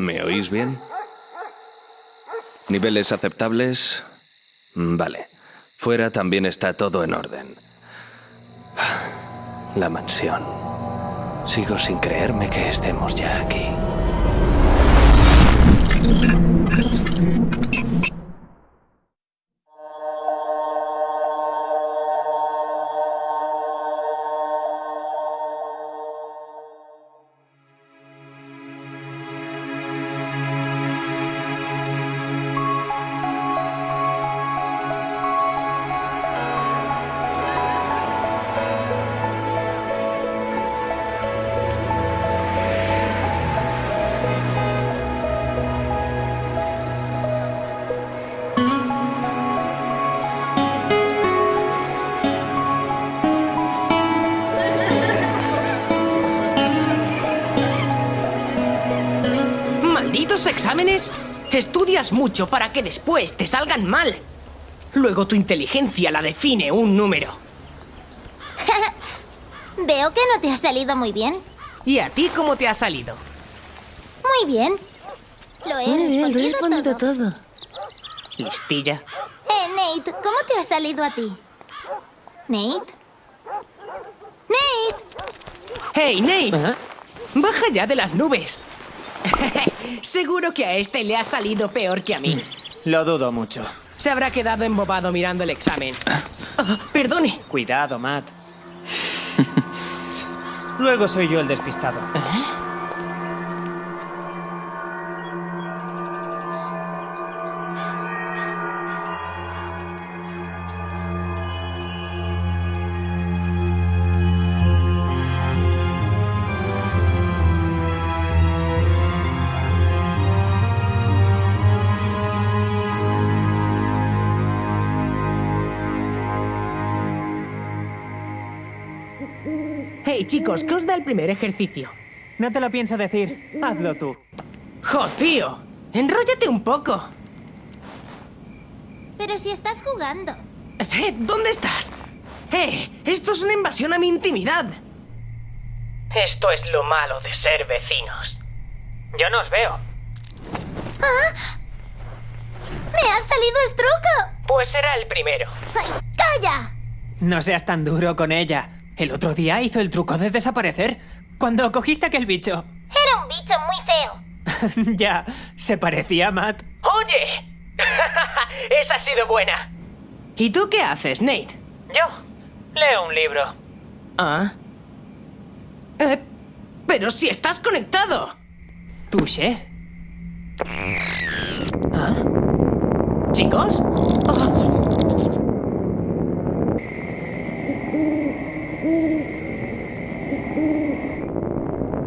¿Me oís bien? ¿Niveles aceptables? Mm, Vale. Fuera también está todo en orden. La mansión. Sigo sin creerme que estemos ya aquí. Estudias mucho para que después te salgan mal. Luego tu inteligencia la define un número. Veo que no te ha salido muy bien. ¿Y a ti cómo te ha salido? Muy bien. Lo he Muy bien, lo he respondido respondido todo. todo. Listilla. Eh, Nate, ¿cómo te ha salido a ti? ¿Nate? ¡Nate! ¡Hey, Nate! ¡Baja ya de las nubes! Seguro que a este le ha salido peor que a mí. Lo dudo mucho. Se habrá quedado embobado mirando el examen. Ah, perdone. Cuidado, Matt. Luego soy yo el despistado. Hey, chicos, ¿qué os da el primer ejercicio? No te lo pienso decir. Hazlo tú. ¡Jo, tío! ¡Enróllate un poco! Pero si estás jugando. Eh, ¿Dónde estás? ¡Eh! ¡Esto es una invasión a mi intimidad! Esto es lo malo de ser vecinos. Yo no os veo. ¡Me ha salido el truco! Pues era el primero. ¡Ay, ¡Calla! No seas tan duro con ella. El otro día hizo el truco de desaparecer. Cuando cogiste aquel bicho. Era un bicho muy feo. ya, se parecía a Matt. ¡Oye! Esa ha sido buena. ¿Y tú qué haces, Nate? Yo leo un libro. ¿Ah? Eh, pero si estás conectado. Touché. ¿Chicos? Oh,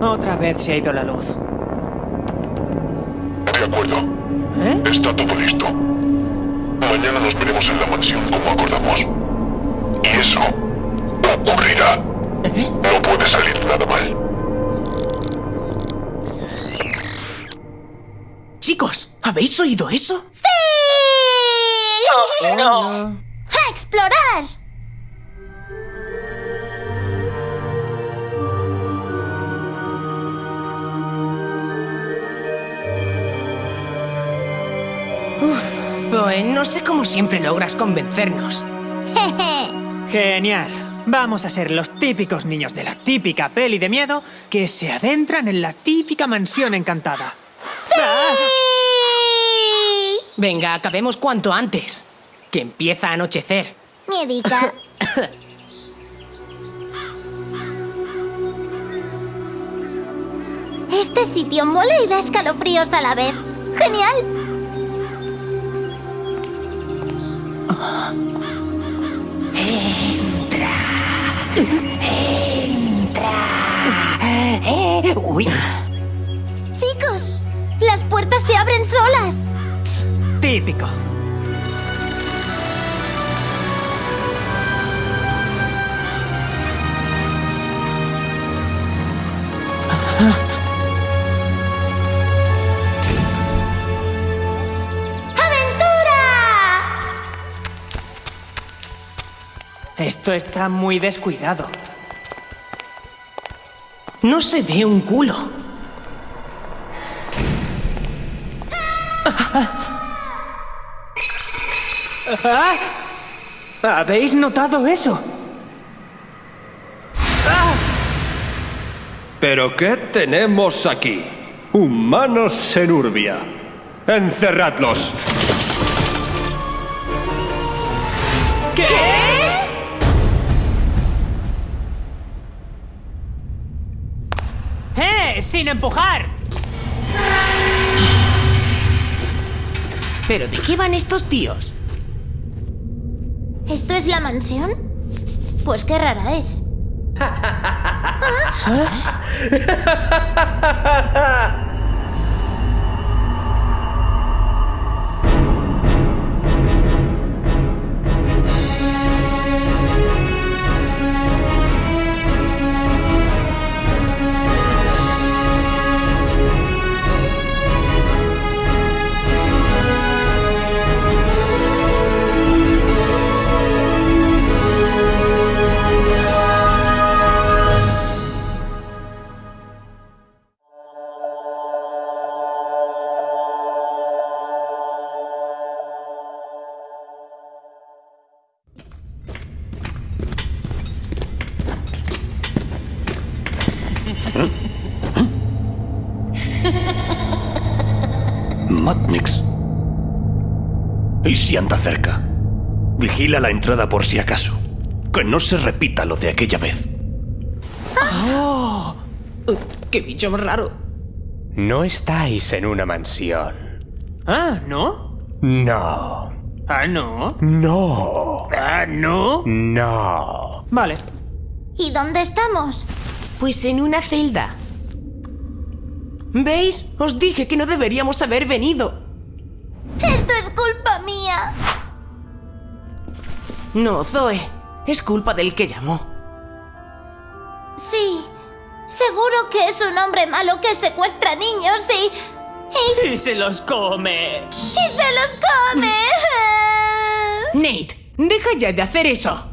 Otra vez se ha ido la luz. De acuerdo. ¿Eh? Está todo listo. Mañana nos veremos en la mansión como acordamos. Y eso ocurrirá. No puede salir nada mal. Chicos, ¿habéis oído eso? Oh, no. ¡A explorar! Zoe, no sé cómo siempre logras convencernos. Jeje. Genial. Vamos a ser los típicos niños de la típica peli de miedo que se adentran en la típica mansión encantada. ¡Ah! Venga, acabemos cuanto antes. Que empieza a anochecer. Miedica. Este sitio mola y da escalofríos a la vez. ¡Genial! Uy. Chicos, las puertas se abren solas. Típico. ¡Aventura! Esto está muy descuidado. No se ve un culo. ¿Habéis notado eso? ¿Pero qué tenemos aquí? Humanos en Urbia. Encerradlos. ¡Eh! ¡Sin empujar! ¿Pero de qué van estos tíos? ¿Esto es la mansión? Pues qué rara es. Matnix. ¿Y si anda cerca? Vigila la entrada por si acaso. Que no se repita lo de aquella vez. ¡Qué bicho más raro! No estáis en una mansión. Ah, ¿no? No. Ah, no. No. Ah, no. No. Vale. ¿Y dónde estamos? Pues en una celda. ¿Veis? Os dije que no deberíamos haber venido. Esto es culpa mía. No, Zoe. Es culpa del que llamó. Sí. Seguro que es un hombre malo que secuestra niños y... y... Y se los come. y se los come. Nate, deja ya de hacer eso.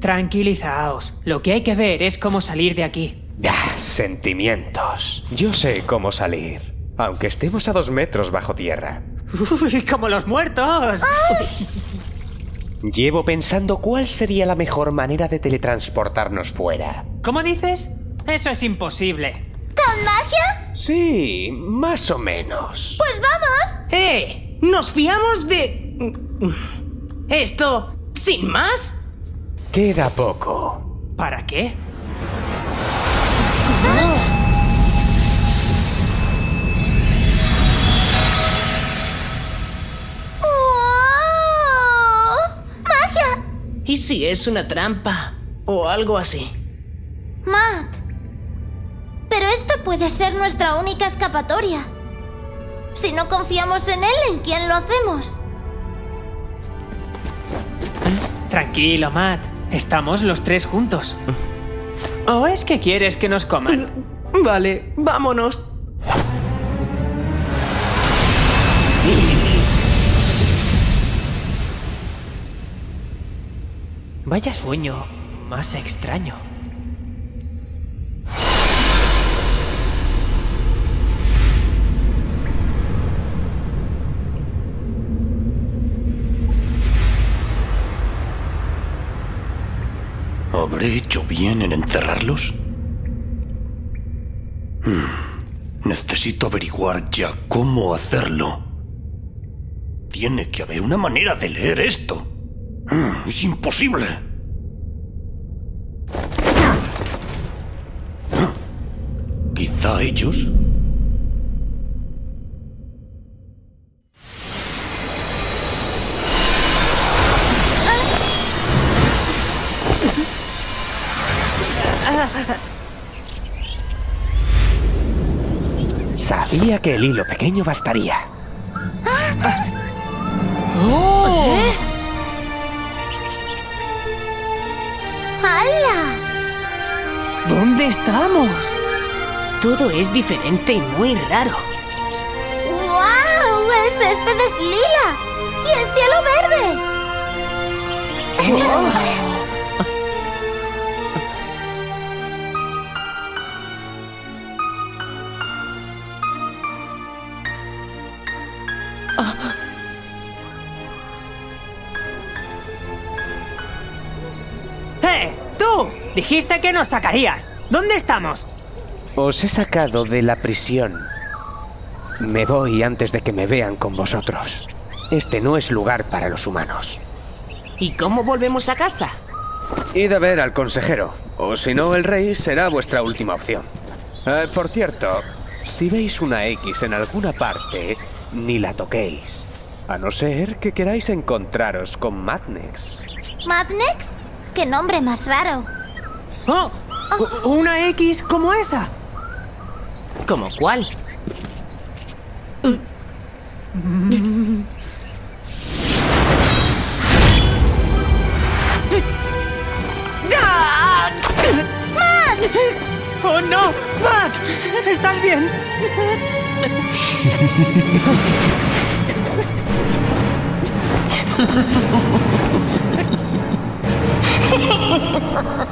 Tranquilizaos. Lo que hay que ver es cómo salir de aquí. Ah, sentimientos. Yo sé cómo salir. Aunque estemos a dos metros bajo tierra. Uy, como los muertos. Llevo pensando cuál sería la mejor manera de teletransportarnos fuera. ¿Cómo dices? Eso es imposible. ¿Con magia? Sí, más o menos. Pues vamos. ¡Eh! ¿Nos fiamos de... esto sin más? Queda poco. ¿Para qué? ¡Oh! ¡Magia! ¿Y si es una trampa? O algo así. Matt. Pero esta puede ser nuestra única escapatoria. Si no confiamos en él, ¿en quién lo hacemos? Tranquilo, Matt. Estamos los tres juntos. ¿O es que quieres que nos coman? Vale, vámonos. Vaya sueño más extraño. ¿Habré hecho bien en encerrarlos? Hmm, Necesito averiguar ya cómo hacerlo. Tiene que haber una manera de leer esto. Hmm, Es imposible. Ah, Quizá ellos. Que el hilo pequeño bastaría. ¡Hala! ¿Dónde estamos? Todo es diferente y muy raro. ¡Wow! El césped es lila. Y el cielo verde. ¡Eh! ¡Tú! Dijiste que nos sacarías. ¿Dónde estamos? Os he sacado de la prisión. Me voy antes de que me vean con vosotros. Este no es lugar para los humanos. ¿Y cómo volvemos a casa? Id a ver al consejero, o si no, el rey será vuestra última opción. Eh, por cierto, si veis una X en alguna parte, ni la toquéis. A no ser que queráis encontraros con Madnex. ¿Madnex? ¡Qué nombre más raro! ¡Oh! U- ¿Una X como esa? ¿Cómo cuál? ¡Oh, no! ¡Matt! ¿Estás bien? Ha ha ha!